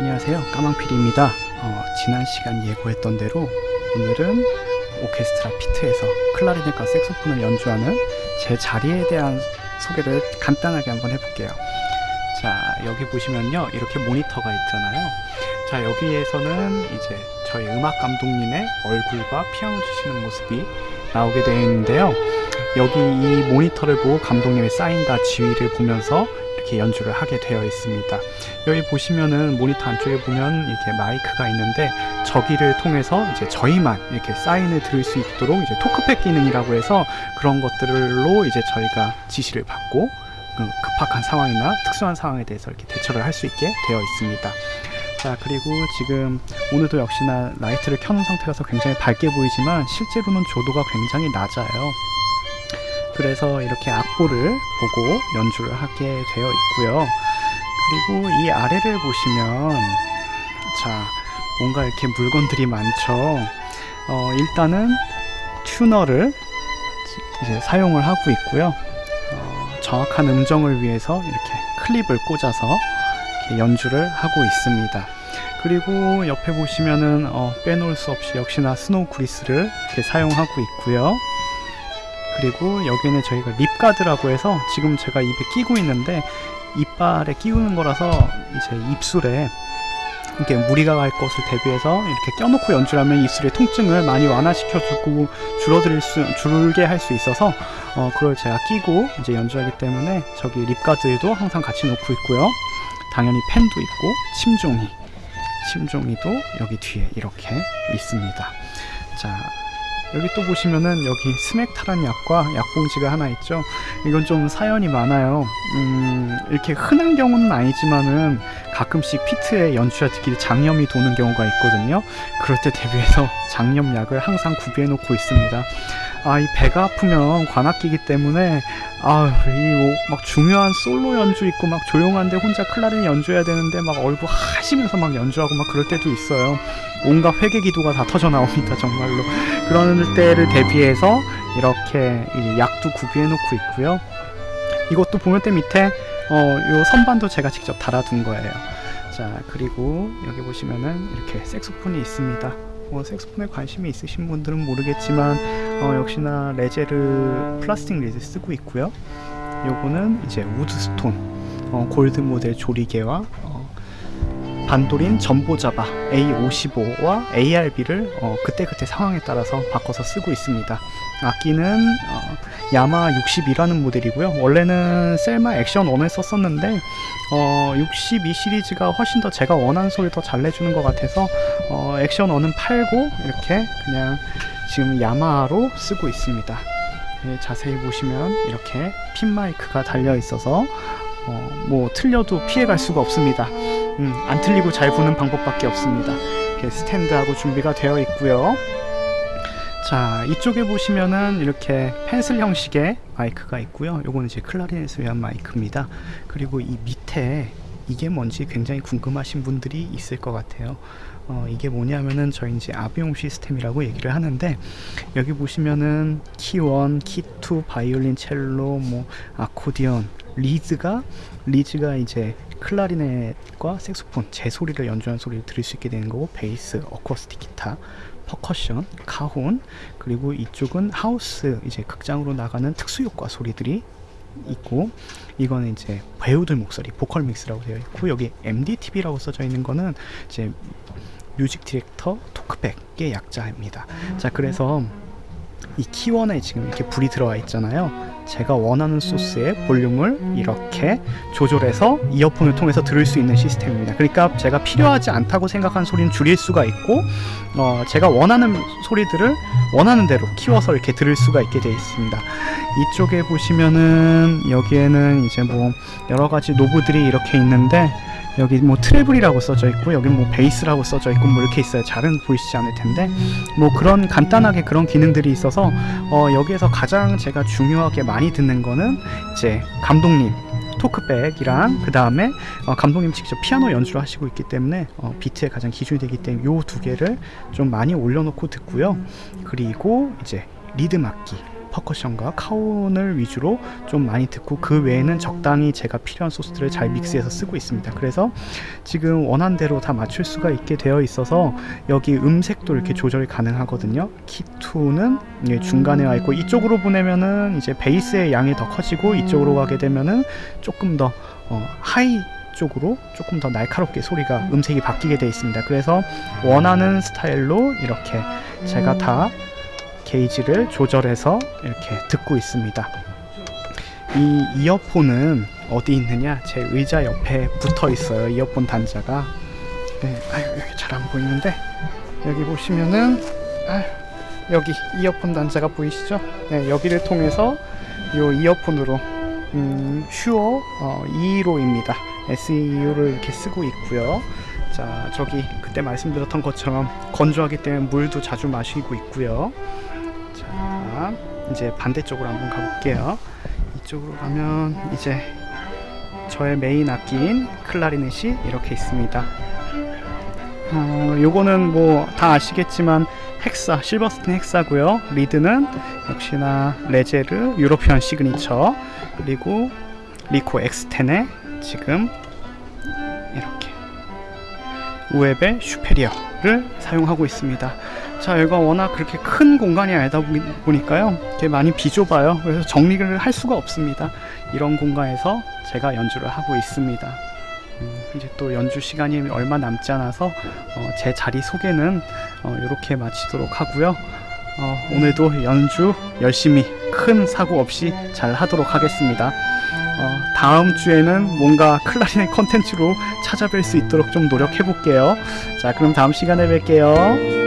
안녕하세요. 까망피디입니다. 어, 지난 시간 예고했던 대로 오늘은 오케스트라 피트에서 클라리넷과 색소폰을 연주하는 제 자리에 대한 소개를 간단하게 한번 해볼게요. 자 여기 보시면요. 이렇게 모니터가 있잖아요. 자 여기에서는 이제 저희 음악 감독님의 얼굴과 피아노 치시는 모습이 나오게 되어 있는데요 여기 이 모니터를 보고 감독님의 사인과 지휘를 보면서 이렇게 연주를 하게 되어 있습니다. 여기 보시면은 모니터 안쪽에 보면 이렇게 마이크가 있는데 저기를 통해서 이제 저희만 이렇게 사인을 들을 수 있도록 이제 토크팩 기능이라고 해서 그런 것들로 이제 저희가 지시를 받고 그 급박한 상황이나 특수한 상황에 대해서 이렇게 대처를 할 수 있게 되어 있습니다. 자 그리고 지금 오늘도 역시나 라이트를 켜놓은 상태라서 굉장히 밝게 보이지만 실제로는 조도가 굉장히 낮아요 그래서 이렇게 악보를 보고 연주를 하게 되어 있고요. 그리고 이 아래를 보시면 자 뭔가 이렇게 물건들이 많죠. 어, 일단은 튜너를 이제 사용을 하고 있고요. 어, 정확한 음정을 위해서 이렇게 클립을 꽂아서 이렇게 연주를 하고 있습니다. 그리고 옆에 보시면은 어, 빼놓을 수 없이 역시나 스노우 그리스를 이렇게 사용하고 있고요 그리고 여기는 저희가 립가드라고 해서 지금 제가 입에 끼고 있는데 이빨에 끼우는 거라서 이제 입술에 이렇게 무리가 갈 것을 대비해서 이렇게 껴놓고 연주하면 입술의 통증을 많이 완화시켜주고 줄어들 수 줄게 할 수 있어서 어, 그걸 제가 끼고 이제 연주하기 때문에 저기 립가드도 항상 같이 놓고 있고요. 당연히 펜도 있고 침종이 침종이도 여기 뒤에 이렇게 있습니다. 자 여기 또 보시면은 여기 스맥타란 약과 약봉지가 하나 있죠. 이건 좀 사연이 많아요. 음, 이렇게 흔한 경우는 아니지만은 가끔씩 피트에 연주자들끼리 장염이 도는 경우가 있거든요. 그럴 때 대비해서 장염약을 항상 구비해 놓고 있습니다 아 이 배가 아프면 관악기기 때문에 아이뭐막 중요한 솔로 연주 있고 막 조용한데 혼자 클라린 연주해야 되는데 막 얼굴 하시면서 막 연주하고 막 그럴 때도 있어요. 온갖 회개 기도가 다 터져 나옵니다 정말로. 그런 때를 대비해서 이렇게 약도 구비해 놓고 있고요. 이것도 보면대 밑에 어, 요 선반도 제가 직접 달아둔 거예요. 자 그리고 여기 보시면은 이렇게 색소폰이 있습니다 뭐 색소폰에 관심이 있으신 분들은 모르겠지만 어, 역시나 레제르 플라스틱 리드 쓰고 있고요. 요거는 이제 우드스톤 어, 골드 모델 조리개와 어, 반도린 전보자바 A55와 ARB를 어, 그때그때 상황에 따라서 바꿔서 쓰고 있습니다 악기는 어, 야마 62라는 모델이고요. 원래는 셀마 액션 1을 썼었는데 어, 62 시리즈가 훨씬 더 제가 원하는 소리 더 잘 내주는 것 같아서 어, 액션 1은 팔고 이렇게 그냥 지금 야마로 쓰고 있습니다. 예, 자세히 보시면 이렇게 핀 마이크가 달려 있어서 어, 뭐 틀려도 피해갈 수가 없습니다. 음, 안 틀리고 잘 부는 방법밖에 없습니다. 스탠드하고 준비가 되어 있고요 자 이쪽에 보시면은 이렇게 펜슬 형식의 마이크가 있고요. 요거는 이제 클라리넷을 위한 마이크입니다. 그리고 이 밑에 이게 뭔지 굉장히 궁금하신 분들이 있을 것 같아요. 어, 이게 뭐냐면은 저희 이제 아비용 시스템이라고 얘기를 하는데 여기 보시면은 키1, 키2, 바이올린, 첼로, 뭐 아코디언, reeds가 reeds가 이제 클라리넷과 색소폰 제 소리를 연주한 소리를 들을 수 있게 되는 거고 베이스, 어쿠스틱 기타 퍼커션, 카혼 그리고 이쪽은 하우스 이제 극장으로 나가는 특수효과 소리들이 있고 이거는 이제 배우들 목소리 vocal mix라고 되어 있고 여기 MDTB라고 써져 있는 거는 이제 music director talkback의 약자입니다. 자 그래서 이 키원에 지금 이렇게 불이 들어와 있잖아요 제가 원하는 소스의 볼륨을 이렇게 조절해서 이어폰을 통해서 들을 수 있는 시스템입니다. 그러니까 제가 필요하지 않다고 생각한 소리는 줄일 수가 있고 어, 제가 원하는 소리들을 원하는 대로 키워서 이렇게 들을 수가 있게 되어 있습니다. 이쪽에 보시면은 여기에는 이제 뭐 여러가지 노브들이 이렇게 있는데 여기 뭐 트래블이라고 써져 있고 여기 뭐 베이스라고 써져 있고 뭐 이렇게 있어요 잘은 보이시지 않을 텐데 뭐 그런 간단하게 그런 기능들이 있어서 어 여기에서 가장 제가 중요하게 많이 듣는 거는 이제 감독님 토크백이랑 그 다음에 어 감독님 직접 피아노 연주를 하시고 있기 때문에 어 비트에 가장 기준이 되기 때문에 요 두 개를 좀 많이 올려놓고 듣고요. 그리고 이제 리듬 악기 퍼커션과 카운을 위주로 좀 많이 듣고 그 외에는 적당히 제가 필요한 소스들을 잘 믹스해서 쓰고 있습니다. 그래서 지금 원한 대로 다 맞출 수가 있게 되어 있어서 여기 음색도 이렇게 조절이 가능하거든요. 키2는 중간에 와 있고 이쪽으로 보내면은 이제 베이스의 양이 더 커지고 이쪽으로 가게 되면은 조금 더 어, 하이 쪽으로 조금 더 날카롭게 소리가 음색이 바뀌게 되어 있습니다. 그래서 원하는 스타일로 이렇게 제가 다 게이지를 조절해서 이렇게 듣고 있습니다. 이 이어폰은 어디 있느냐? 제 의자 옆에 붙어 있어요. 이어폰 단자가. 네, 아유 여기 잘 안 보이는데 여기 보시면은 아유, 여기 이어폰 단자가 보이시죠? 네, 여기를 통해서 이 이어폰으로 음, 슈어 어, 2호입니다. SEU를 이렇게 쓰고 있고요. 자, 저기 그때 말씀드렸던 것처럼 건조하기 때문에 물도 자주 마시고 있고요. 자, 이제 반대쪽으로 한번 가볼게요. 이쪽으로 가면 이제 저의 메인 악기인 클라리넷이 이렇게 있습니다. 어, 요거는 뭐 다 아시겠지만 헥사, 실버스틴 헥사고요. 리드는 역시나 레제르 유로피언 시그니처 그리고 리코 X10에 지금 이렇게 우에벨 슈페리어를 사용하고 있습니다. 자, 여기가 워낙 그렇게 큰 공간이 아니다 보니- 보니까요. 되게 많이 비좁아요. 그래서 정리를 할 수가 없습니다. 이런 공간에서 제가 연주를 하고 있습니다. 음, 이제 또 연주 시간이 얼마 남지 않아서 어, 제 자리 소개는 이렇게 마치도록 하고요. 어, 오늘도 연주 열심히 큰 사고 없이 잘 하도록 하겠습니다. 어, 다음 주에는 뭔가 클라리넷 컨텐츠로 찾아뵐 수 있도록 좀 노력해 볼게요. 자, 그럼 다음 시간에 뵐게요.